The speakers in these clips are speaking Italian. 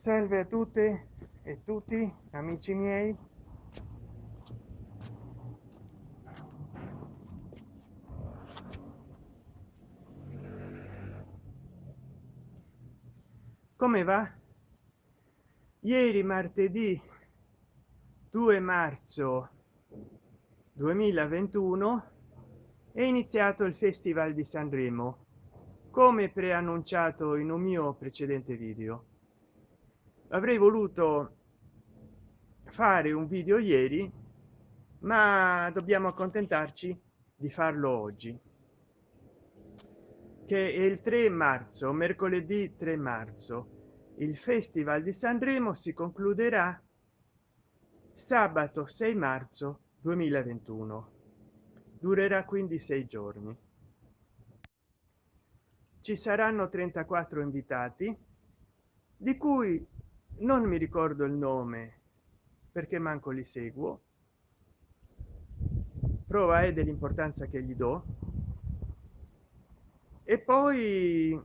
salve a tutte e tutti amici miei. Come va? Ieri martedì 2 marzo 2021 è iniziato il festival di sanremo come preannunciato in un mio precedente video avrei voluto fare un video ieri ma dobbiamo accontentarci di farlo oggi che è il 3 marzo mercoledì 3 marzo. Il festival di sanremo si concluderà sabato 6 marzo 2021 durerà quindi sei giorni. Ci saranno 34 invitati di cui non mi ricordo il nome perché manco li seguo. Prova è dell'importanza che gli do. E poi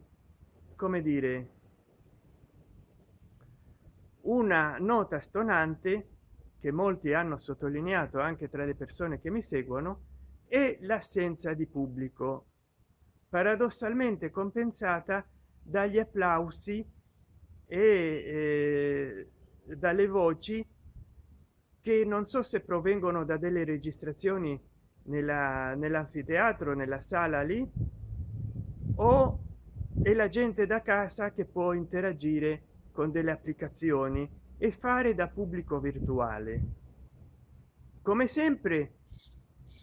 come dire una nota stonante che molti hanno sottolineato anche tra le persone che mi seguono è l'assenza di pubblico paradossalmente compensata dagli applausi e eh, dalle voci che non so se provengono da delle registrazioni nella nell'anfiteatro nella sala lì o è la gente da casa che può interagire con delle applicazioni e fare da pubblico virtuale. Come sempre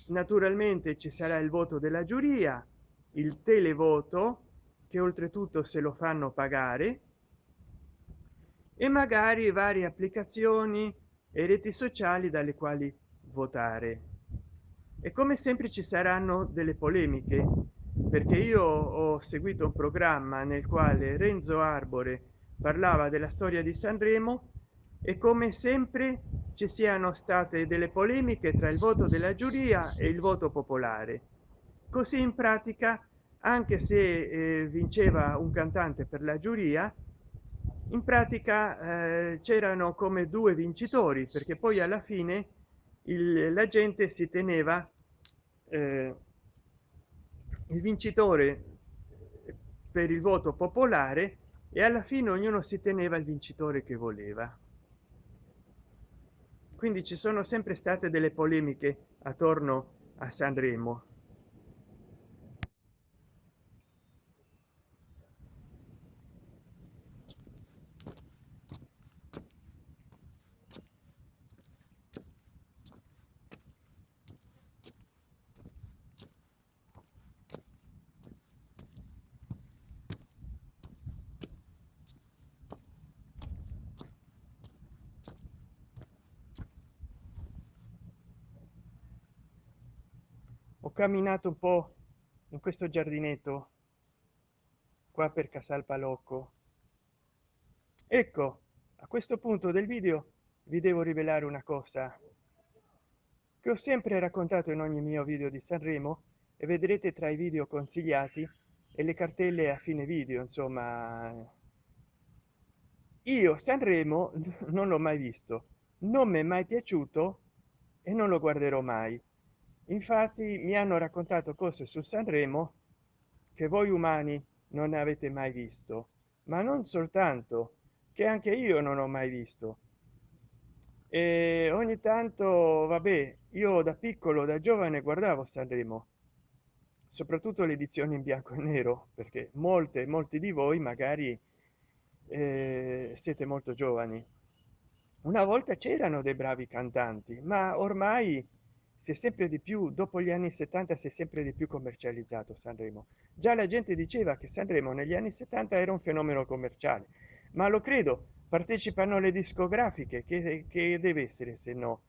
naturalmente ci sarà il voto della giuria il televoto che oltretutto se lo fanno pagare e magari varie applicazioni e reti sociali dalle quali votare. E come sempre ci saranno delle polemiche perché io ho seguito un programma nel quale renzo arbore parlava della storia di sanremo e come sempre ci siano state delle polemiche tra il voto della giuria e il voto popolare. Così in pratica anche se eh, vinceva un cantante per la giuria in pratica eh, c'erano come due vincitori perché poi alla fine il, la gente si teneva eh, il vincitore per il voto popolare e alla fine ognuno si teneva il vincitore che voleva. Quindi ci sono sempre state delle polemiche attorno a sanremo ho camminato un po in questo giardinetto qua per casal palocco. Ecco a questo punto del video vi devo rivelare una cosa che ho sempre raccontato in ogni mio video di sanremo e vedrete tra i video consigliati e le cartelle a fine video insomma. Io sanremo non l'ho mai visto non mi è mai piaciuto e non lo guarderò mai infatti mi hanno raccontato cose su sanremo che voi umani non avete mai visto ma non soltanto che anche io non ho mai visto. E ogni tanto vabbè io da piccolo da giovane guardavo sanremo soprattutto le edizioni in bianco e nero perché molte molti di voi magari eh, siete molto giovani. Una volta c'erano dei bravi cantanti ma ormai si è sempre di più dopo gli anni 70 si è sempre di più commercializzato sanremo. Già la gente diceva che sanremo negli anni 70 era un fenomeno commerciale ma lo credo partecipano le discografiche che, che deve essere se no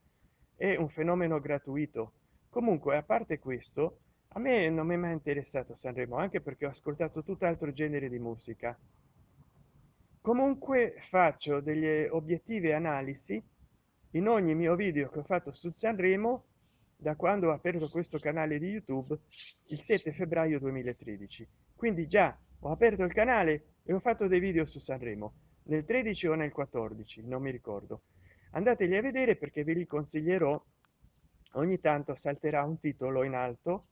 è un fenomeno gratuito. Comunque a parte questo a me non mi è mai interessato sanremo anche perché ho ascoltato tutt'altro genere di musica. Comunque faccio delle obiettive analisi in ogni mio video che ho fatto su sanremo da quando ho aperto questo canale di youtube il 7 febbraio 2013 quindi già ho aperto il canale e ho fatto dei video su sanremo. Nel 13 o nel 14 non mi ricordo. Andateli a vedere perché ve li consiglierò. Ogni tanto salterà un titolo in alto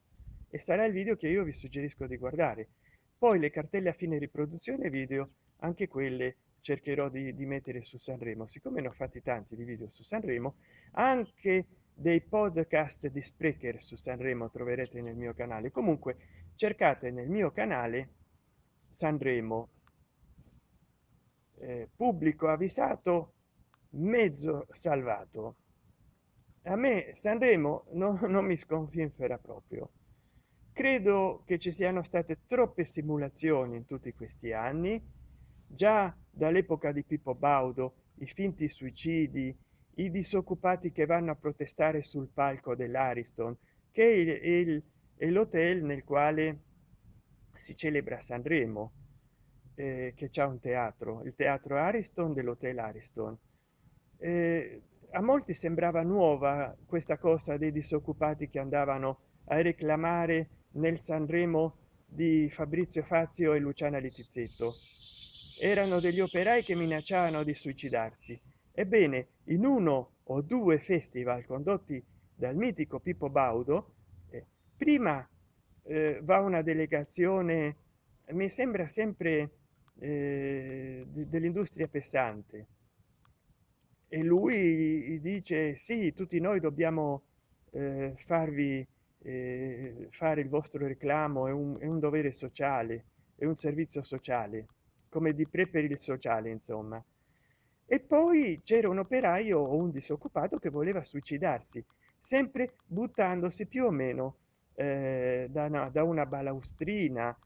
e sarà il video che io vi suggerisco di guardare. Poi le cartelle a fine riproduzione video anche quelle cercherò di, di mettere su sanremo. Siccome ne ho fatti tanti di video su sanremo anche dei podcast di sprecher su sanremo troverete nel mio canale. Comunque cercate nel mio canale sanremo. Eh, pubblico avvisato mezzo salvato. A me sanremo no, non mi sconfinfera proprio. Credo che ci siano state troppe simulazioni in tutti questi anni. Già dall'epoca di pippo baudo i finti suicidi i disoccupati che vanno a protestare sul palco dell'ariston che è l'hotel nel quale si celebra sanremo eh, che c'è un teatro il teatro ariston dell'hotel ariston. Eh, a molti sembrava nuova questa cosa dei disoccupati che andavano a reclamare nel sanremo di fabrizio fazio e luciana littizzetto erano degli operai che minacciavano di suicidarsi ebbene in uno o due festival condotti dal mitico pippo baudo eh, prima eh, va una delegazione mi sembra sempre eh, dell'industria pesante e lui dice sì tutti noi dobbiamo eh, farvi eh, fare il vostro reclamo è un, è un dovere sociale è un servizio sociale come di pre per il sociale insomma e poi c'era un operaio o un disoccupato che voleva suicidarsi sempre buttandosi più o meno eh, da, una, da una balaustrina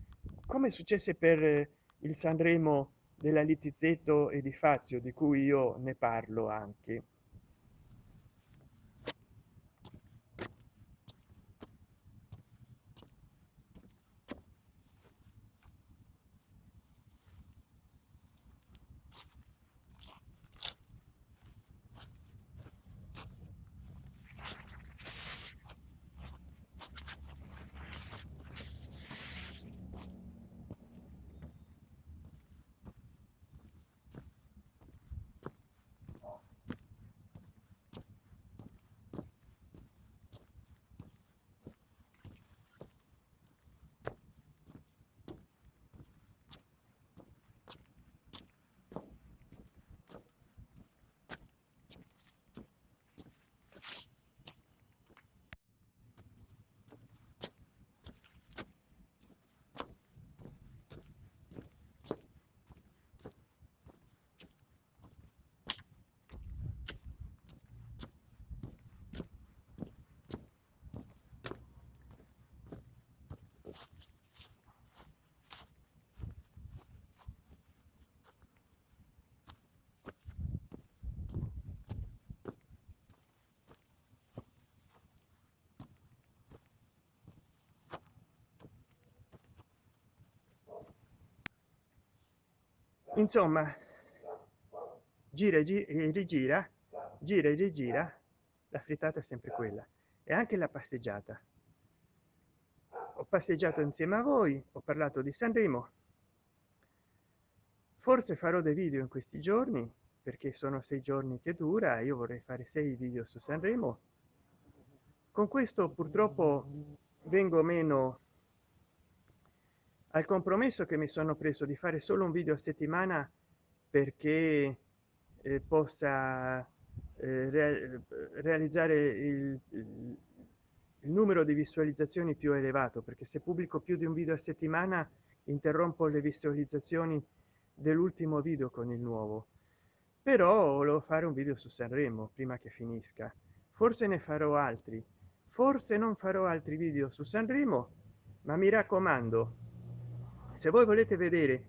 come successe per il sanremo della littizzetto e di fazio di cui io ne parlo anche insomma gira e rigira gira e rigira la frittata è sempre quella e anche la passeggiata. Ho passeggiato insieme a voi ho parlato di sanremo forse farò dei video in questi giorni perché sono sei giorni che dura io vorrei fare sei video su sanremo con questo purtroppo vengo meno al compromesso che mi sono preso di fare solo un video a settimana perché eh, possa eh, re realizzare il, il, numero di visualizzazioni più elevato perché se pubblico più di un video a settimana interrompo le visualizzazioni dell'ultimo video con il nuovo. Però volevo fare un video su sanremo prima che finisca. Forse ne farò altri. Forse non farò altri video su sanremo ma mi raccomando se voi volete vedere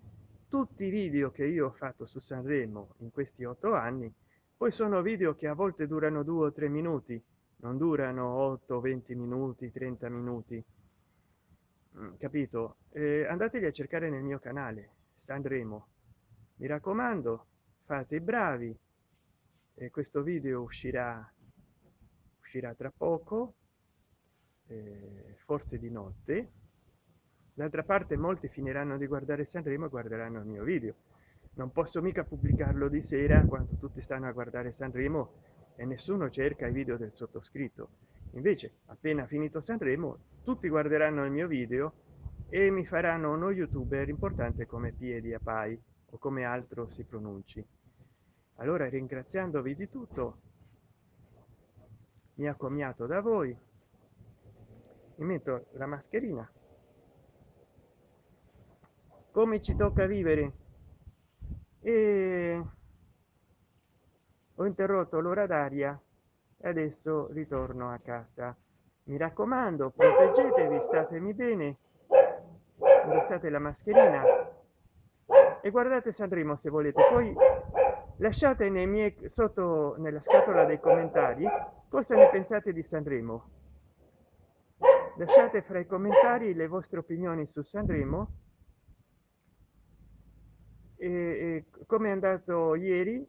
tutti i video che io ho fatto su sanremo in questi otto anni poi sono video che a volte durano due o tre minuti non durano 8 20 minuti 30 minuti. Mm, capito? Eh, andateli a cercare nel mio canale sanremo. Mi raccomando fate i bravi e questo video uscirà uscirà tra poco eh, forse di notte d'altra parte molti finiranno di guardare sanremo e guarderanno il mio video. Non posso mica pubblicarlo di sera quando tutti stanno a guardare sanremo e nessuno cerca i video del sottoscritto. Invece appena finito sanremo tutti guarderanno il mio video e mi faranno uno youtuber importante come piedi a pai o come altro si pronunci. Allora ringraziandovi di tutto mi accomiato da voi. Mi metto la mascherina come ci tocca vivere? E ho interrotto l'ora d'aria e adesso ritorno a casa. Mi raccomando proteggetevi statemi bene. Indossate la mascherina e guardate Sanremo se volete. Poi lasciate nei miei sotto nella scatola dei commentari cosa ne pensate di Sanremo. Lasciate fra i commentari le vostre opinioni su Sanremo e, e come è andato ieri?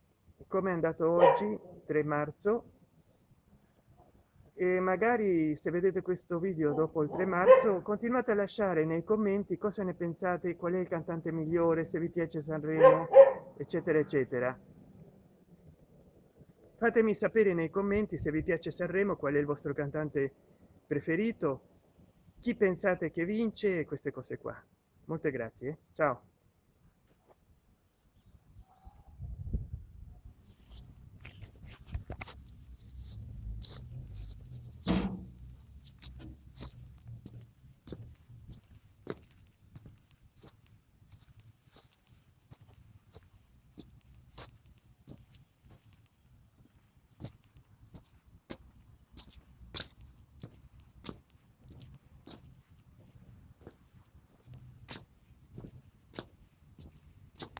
Come è andato oggi 3 marzo? E magari se vedete questo video dopo il 3 marzo continuate a lasciare nei commenti cosa ne pensate qual è il cantante migliore se vi piace sanremo eccetera eccetera. Fatemi sapere nei commenti se vi piace sanremo qual è il vostro cantante preferito chi pensate che vince queste cose qua. Molte grazie. Ciao